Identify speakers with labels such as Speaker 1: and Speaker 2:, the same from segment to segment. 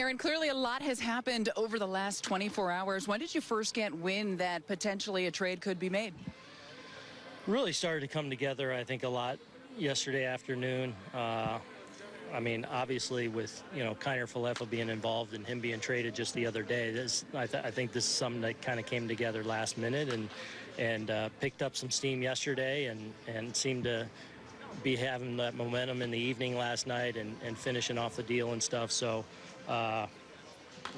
Speaker 1: Aaron, clearly a lot has happened over the last 24 hours. When did you first get wind that potentially a trade could be made?
Speaker 2: Really started to come together, I think, a lot yesterday afternoon. Uh, I mean, obviously, with you know Kiner Falefa being involved and him being traded just the other day, this I, th I think this is something that kind of came together last minute and and uh, picked up some steam yesterday and and seemed to be having that momentum in the evening last night and, and finishing off the deal and stuff. So, uh,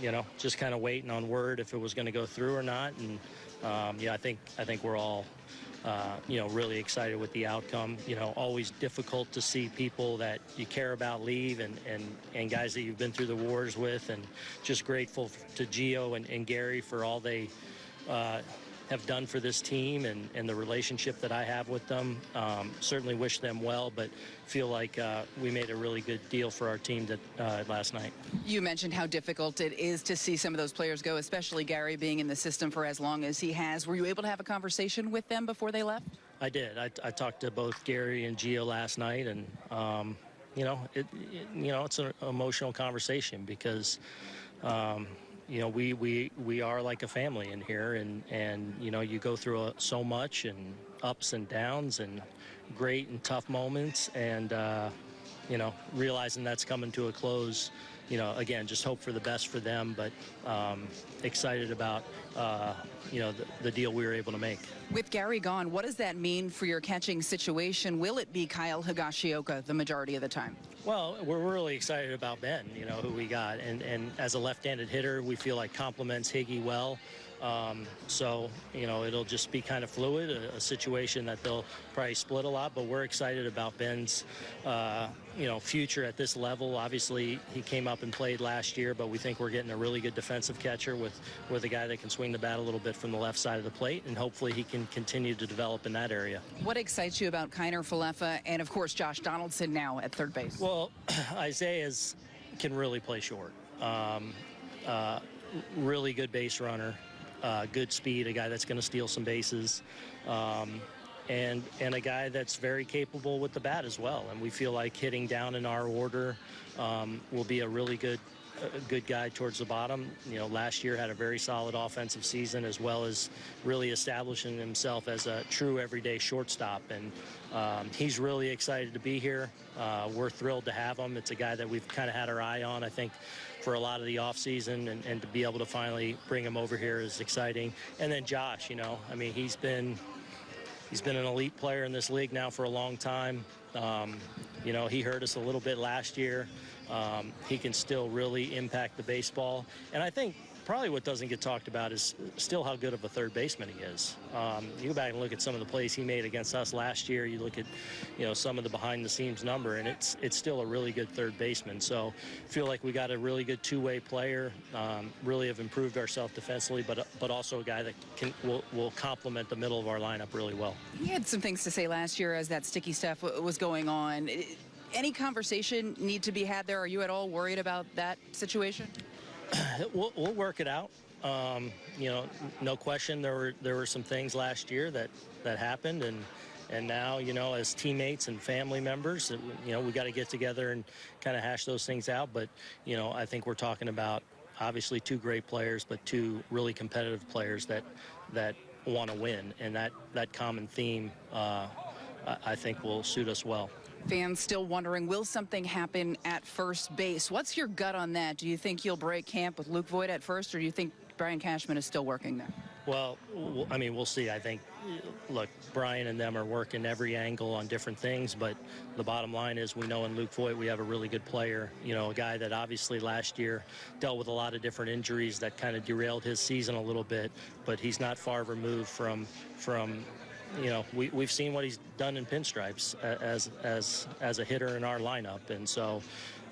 Speaker 2: you know, just kind of waiting on word if it was going to go through or not. And um, yeah, I think I think we're all. Uh, you know, really excited with the outcome. You know, always difficult to see people that you care about leave and, and, and guys that you've been through the wars with and just grateful to Gio and, and Gary for all they uh, have done for this team and, and the relationship that I have with them. Um, certainly wish them well, but feel like uh, we made a really good deal for our team that, uh, last night.
Speaker 1: You mentioned how difficult it is to see some of those players go, especially Gary being in the system for as long as he has. Were you able to have a conversation with them before they left?
Speaker 2: I did. I, I talked to both Gary and Gio last night, and um, you know, it, it, you know, it's an emotional conversation because. Um, you know, we, we, we are like a family in here, and, and you know, you go through a, so much and ups and downs and great and tough moments, and, uh, you know, realizing that's coming to a close, you know, again, just hope for the best for them, but um, excited about, uh, you know, the, the, deal we were able to make.
Speaker 1: With Gary gone, what does that mean for your catching situation? Will it be Kyle Higashioka the majority of the time?
Speaker 2: Well, we're really excited about Ben, you know, who we got. And, and as a left-handed hitter, we feel like complements Higgy well. Um, so, you know, it'll just be kind of fluid, a, a, situation that they'll probably split a lot, but we're excited about Ben's, uh, you know, future at this level. Obviously, he came up and played last year, but we think we're getting a really good defensive catcher with, with a guy that can swing the bat a little bit from the left side of the plate, and hopefully he can continue to develop in that area.
Speaker 1: What excites you about Kiner Falefa and, of course, Josh Donaldson now at third base?
Speaker 2: Well, Isiah's can really play short. Um, uh, really good base runner uh, good speed, a guy that's going to steal some bases, um, and and a guy that's very capable with the bat as well. And we feel like hitting down in our order um, will be a really good a good guy towards the bottom. You know, last year had a very solid offensive season as well as really establishing himself as a true everyday shortstop. And um, he's really excited to be here. Uh, we're thrilled to have him. It's a guy that we've kind of had our eye on, I think, for a lot of the offseason, and, and to be able to finally bring him over here is exciting. And then Josh, you know, I mean, he's been he's been an elite player in this league now for a long time. Um, you know, he hurt us a little bit last year. Um, he can still really impact the baseball. And I think probably what doesn't get talked about is still how good of a third baseman he is. Um, you go back and look at some of the plays he made against us last year. You look at, you know, some of the behind-the-scenes number, and it's it's still a really good third baseman. So feel like we got a really good two-way player. Um, really have improved ourselves defensively, but but also a guy that can will will complement the middle of our lineup really well.
Speaker 1: He had some things to say last year as that sticky stuff was going on. Any conversation need to be had there? Are you at all worried about that situation?
Speaker 2: we'll, we'll work it out. Um, you know, no question there were there were some things last year that that happened and and now you know as teammates and family members you know we got to get together and kind of hash those things out but you know I think we're talking about obviously two great players but two really competitive players that that want to win and that that common theme uh, I think will suit us well.
Speaker 1: Fans still wondering, will something happen at first base? What's your gut on that? Do you think you'll break camp with Luke Voit at first, or do you think Brian Cashman is still working there?
Speaker 2: Well, I mean, we'll see. I think, look, Brian and them are working every angle on different things, but the bottom line is we know in Luke Voit we have a really good player, you know, a guy that obviously last year dealt with a lot of different injuries that kind of derailed his season a little bit, but he's not far removed from, from you know, we, we've seen what he's done in pinstripes as, as, as a hitter in our lineup. And so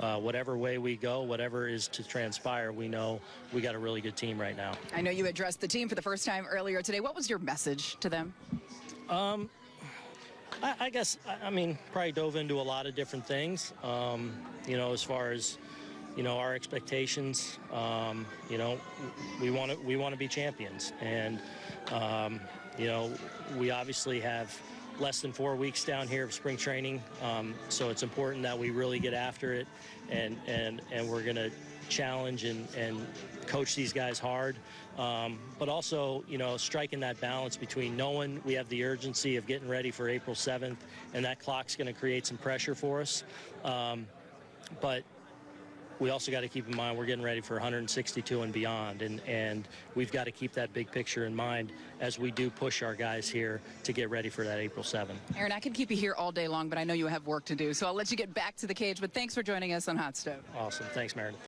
Speaker 2: uh, whatever way we go, whatever is to transpire, we know we got a really good team right now.
Speaker 1: I know you addressed the team for the first time earlier today. What was your message to them?
Speaker 2: Um, I, I guess, I mean, probably dove into a lot of different things, um, you know, as far as, you know, our expectations, um, you know, we want to we want to be champions. And, um, you know, we obviously have less than four weeks down here of spring training, um, so it's important that we really get after it, and and and we're gonna challenge and, and coach these guys hard, um, but also, you know, striking that balance between knowing we have the urgency of getting ready for April 7th, and that clock's going to create some pressure for us. Um, but we also got to keep in mind we're getting ready for 162 and beyond, and, and we've got to keep that big picture in mind as we do push our guys here to get ready for that April 7th.
Speaker 1: Aaron, I could keep you here all day long, but I know you have work to do, so I'll let you get back to the cage. But thanks for joining us on Hot Stove.
Speaker 2: Awesome. Thanks, Meredith.